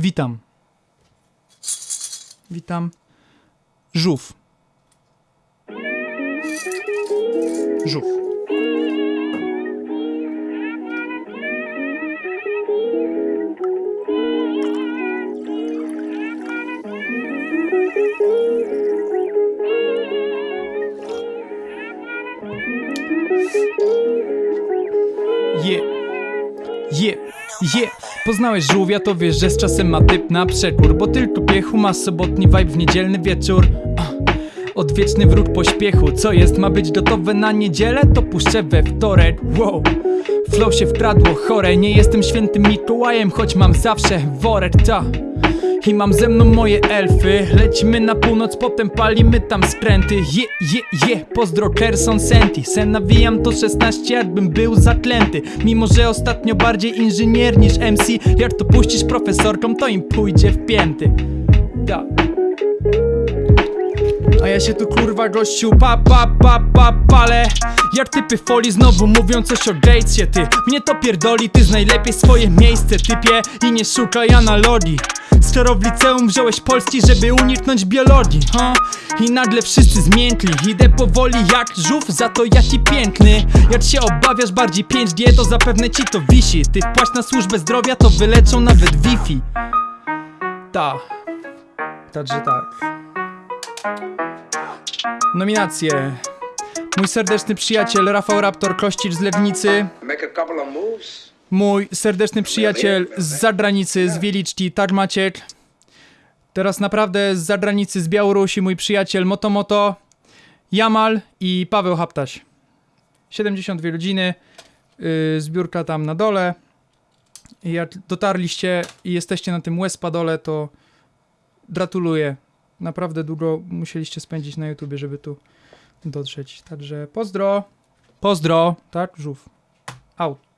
Witam. Witam. Żółw. Żółw. Je. Je. Je. Poznałeś żółwia, to wiesz, że z czasem ma typ na przekór Bo tylko piechu ma sobotni vibe w niedzielny wieczór. Odwieczny wróg pośpiechu Co jest, ma być gotowe na niedzielę? To puszczę we wtorek Wow Flow się wkradło chore Nie jestem świętym Mikołajem Choć mam zawsze worek ta i mam ze mną moje elfy. Lecimy na północ, potem palimy tam skręty Je, je, je, pozdro Kerson Senti Sen nawijam to 16, jakbym był zaklęty. Mimo, że ostatnio bardziej inżynier niż MC Jak to puścisz profesorkom, to im pójdzie w pięty. Da. A ja się tu kurwa gościu pa pa pa pa palę Jak typy folii znowu mówią coś o Gatesie ty Mnie to pierdoli, ty znaj lepiej swoje miejsce typie. I nie szukaj analogii. Skoro w liceum wziąłeś polski, żeby uniknąć biologii ha? I nagle wszyscy zmiękli Idę powoli jak żółw, za to jaki piękny. Jak się obawiasz bardziej 5G, to zapewne ci to wisi. Ty wpłać na służbę zdrowia, to wyleczą nawet Wi-Fi. Ta. Także tak. Nominacje Mój serdeczny przyjaciel Rafał Raptor Kościcz z Legnicy. Mój serdeczny przyjaciel z zagranicy, z Wieliczki, tak Maciek. Teraz naprawdę z zagranicy, z Białorusi mój przyjaciel Motomoto Jamal i Paweł Haptaś. 72 godziny yy, Zbiórka tam na dole. I Jak dotarliście i jesteście na tym Wespadole to Gratuluję. Naprawdę długo musieliście spędzić na YouTubie, żeby tu dotrzeć. Także pozdro. Pozdro, tak? Żółw Out